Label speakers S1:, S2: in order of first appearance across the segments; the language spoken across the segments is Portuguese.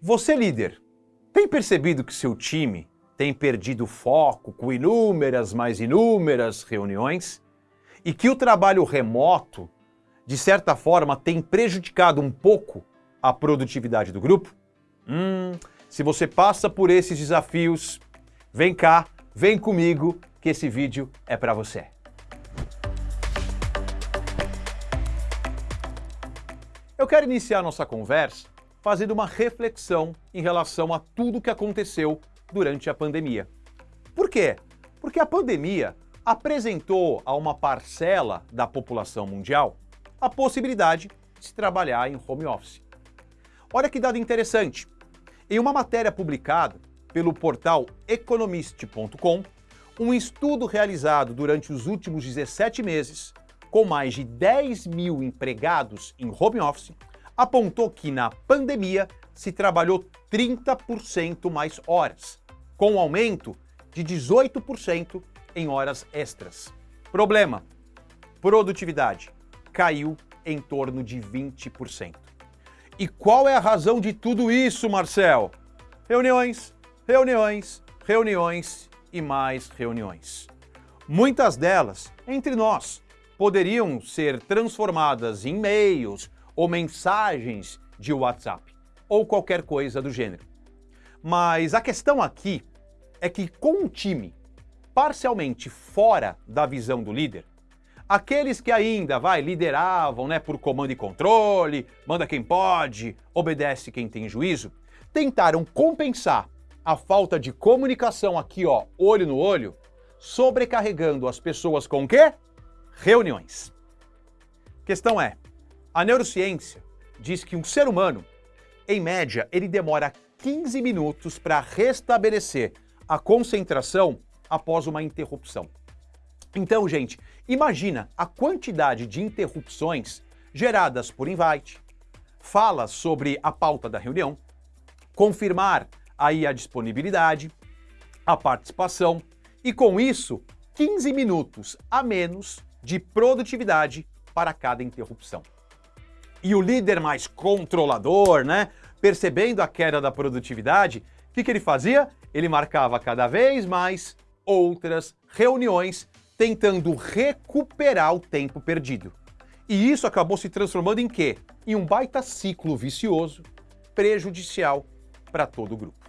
S1: Você líder, tem percebido que seu time tem perdido foco com inúmeras mais inúmeras reuniões e que o trabalho remoto, de certa forma, tem prejudicado um pouco a produtividade do grupo? Hum, se você passa por esses desafios, vem cá, vem comigo que esse vídeo é para você. Eu quero iniciar nossa conversa fazendo uma reflexão em relação a tudo que aconteceu durante a pandemia. Por quê? Porque a pandemia apresentou a uma parcela da população mundial a possibilidade de se trabalhar em home office. Olha que dado interessante. Em uma matéria publicada pelo portal economist.com, um estudo realizado durante os últimos 17 meses, com mais de 10 mil empregados em home office, apontou que na pandemia se trabalhou 30% mais horas, com um aumento de 18% em horas extras. Problema: produtividade caiu em torno de 20%. E qual é a razão de tudo isso, Marcel? Reuniões, reuniões, reuniões e mais reuniões. Muitas delas, entre nós, poderiam ser transformadas em e-mails ou mensagens de WhatsApp, ou qualquer coisa do gênero. Mas a questão aqui é que com um time parcialmente fora da visão do líder, aqueles que ainda vai lideravam, né, por comando e controle, manda quem pode, obedece quem tem juízo, tentaram compensar a falta de comunicação aqui, ó, olho no olho, sobrecarregando as pessoas com o quê? Reuniões. Questão é, a neurociência diz que um ser humano, em média, ele demora 15 minutos para restabelecer a concentração após uma interrupção. Então, gente, imagina a quantidade de interrupções geradas por invite, falas sobre a pauta da reunião, confirmar aí a disponibilidade, a participação e com isso 15 minutos a menos de produtividade para cada interrupção. E o líder mais controlador, né, percebendo a queda da produtividade, o que, que ele fazia? Ele marcava cada vez mais outras reuniões tentando recuperar o tempo perdido. E isso acabou se transformando em quê? Em um baita ciclo vicioso, prejudicial para todo o grupo.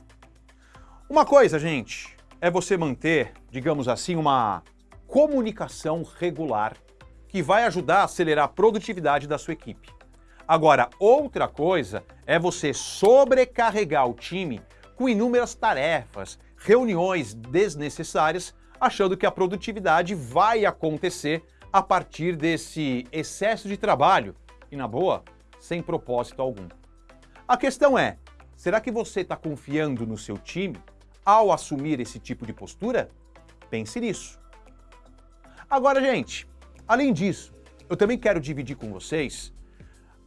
S1: Uma coisa, gente, é você manter, digamos assim, uma comunicação regular que vai ajudar a acelerar a produtividade da sua equipe. Agora, outra coisa é você sobrecarregar o time com inúmeras tarefas, reuniões desnecessárias, achando que a produtividade vai acontecer a partir desse excesso de trabalho e, na boa, sem propósito algum. A questão é, será que você está confiando no seu time ao assumir esse tipo de postura? Pense nisso. Agora, gente, além disso, eu também quero dividir com vocês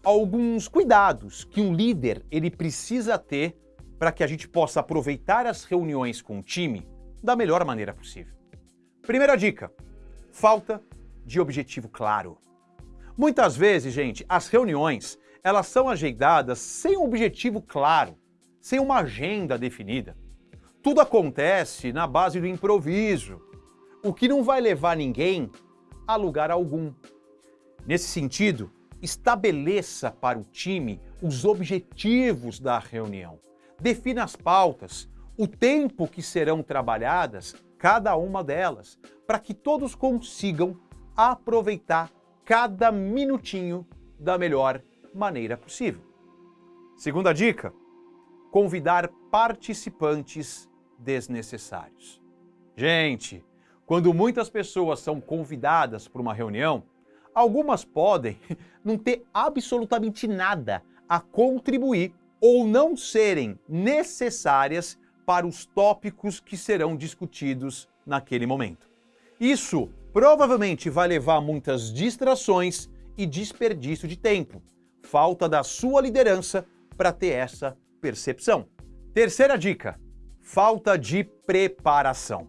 S1: alguns cuidados que um líder ele precisa ter para que a gente possa aproveitar as reuniões com o time da melhor maneira possível. Primeira dica: falta de objetivo claro. Muitas vezes, gente, as reuniões elas são agendadas sem um objetivo claro, sem uma agenda definida. Tudo acontece na base do improviso, o que não vai levar ninguém a lugar algum. Nesse sentido, Estabeleça para o time os objetivos da reunião. Defina as pautas, o tempo que serão trabalhadas cada uma delas, para que todos consigam aproveitar cada minutinho da melhor maneira possível. Segunda dica: convidar participantes desnecessários. Gente, quando muitas pessoas são convidadas para uma reunião, Algumas podem não ter absolutamente nada a contribuir ou não serem necessárias para os tópicos que serão discutidos naquele momento. Isso provavelmente vai levar a muitas distrações e desperdício de tempo. Falta da sua liderança para ter essa percepção. Terceira dica: falta de preparação.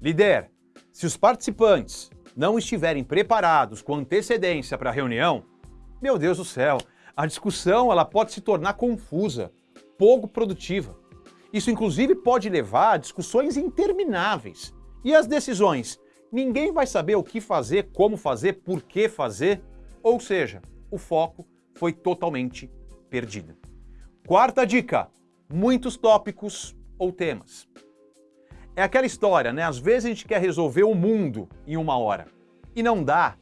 S1: Líder, se os participantes não estiverem preparados com antecedência para a reunião, meu Deus do céu, a discussão ela pode se tornar confusa pouco produtiva. Isso, inclusive, pode levar a discussões intermináveis. E as decisões? Ninguém vai saber o que fazer, como fazer, por que fazer. Ou seja, o foco foi totalmente perdido. Quarta dica: muitos tópicos ou temas. É aquela história, né? Às vezes a gente quer resolver o mundo em uma hora e não dá.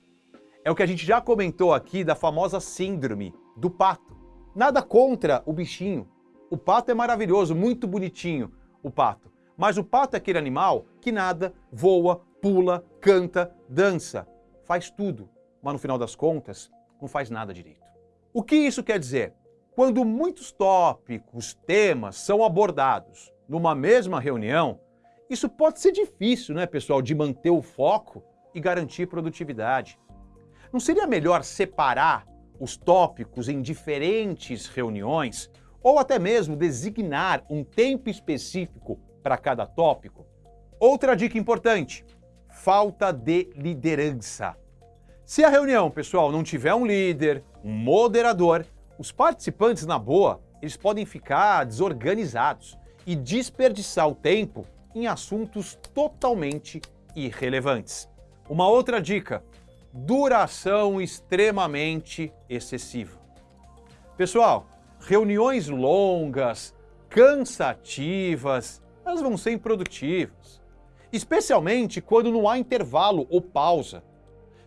S1: É o que a gente já comentou aqui da famosa síndrome do pato. Nada contra o bichinho. O pato é maravilhoso, muito bonitinho, o pato. Mas o pato é aquele animal que nada, voa, pula, canta, dança, faz tudo, mas no final das contas não faz nada direito. O que isso quer dizer? Quando muitos tópicos, temas são abordados numa mesma reunião, isso pode ser difícil, né, pessoal, de manter o foco e garantir produtividade. Não seria melhor separar os tópicos em diferentes reuniões ou até mesmo designar um tempo específico para cada tópico? Outra dica importante: falta de liderança. Se a reunião, pessoal, não tiver um líder, um moderador, os participantes, na boa, eles podem ficar desorganizados e desperdiçar o tempo em assuntos totalmente irrelevantes. Uma outra dica: duração extremamente excessiva. Pessoal, reuniões longas, cansativas, elas vão ser improdutivas. Especialmente quando não há intervalo ou pausa.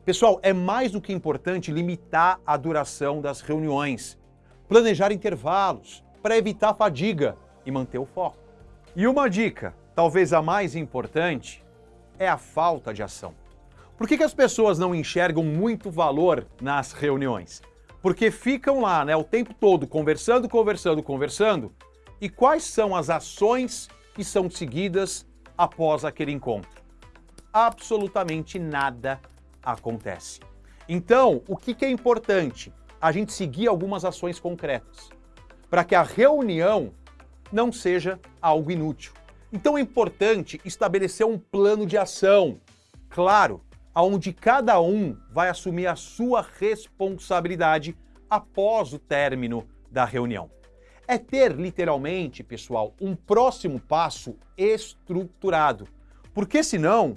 S1: Pessoal, é mais do que importante limitar a duração das reuniões, planejar intervalos para evitar fadiga e manter o foco. E uma dica, talvez a mais importante, é a falta de ação. Por que, que as pessoas não enxergam muito valor nas reuniões? Porque ficam lá né, o tempo todo conversando, conversando, conversando. E quais são as ações que são seguidas após aquele encontro? Absolutamente nada acontece. Então, o que, que é importante? A gente seguir algumas ações concretas para que a reunião não seja algo inútil. Então é importante estabelecer um plano de ação, claro, aonde cada um vai assumir a sua responsabilidade após o término da reunião. É ter literalmente, pessoal, um próximo passo estruturado, porque senão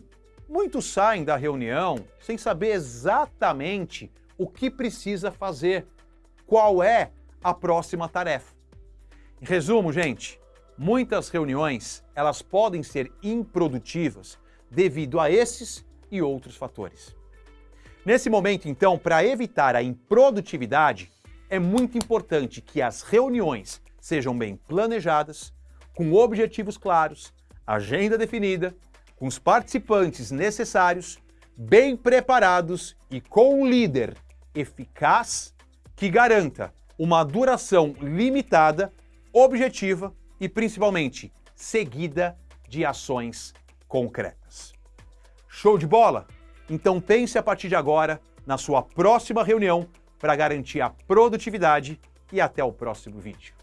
S1: muitos saem da reunião sem saber exatamente o que precisa fazer, qual é a próxima tarefa. Em resumo, gente, muitas reuniões elas podem ser improdutivas devido a esses e outros fatores. Nesse momento, então, para evitar a improdutividade, é muito importante que as reuniões sejam bem planejadas, com objetivos claros, agenda definida, com os participantes necessários, bem preparados e com um líder eficaz que garanta uma duração limitada, objetiva e principalmente seguida de ações concretas. Show de bola? Então pense a partir de agora na sua próxima reunião para garantir a produtividade e até o próximo vídeo.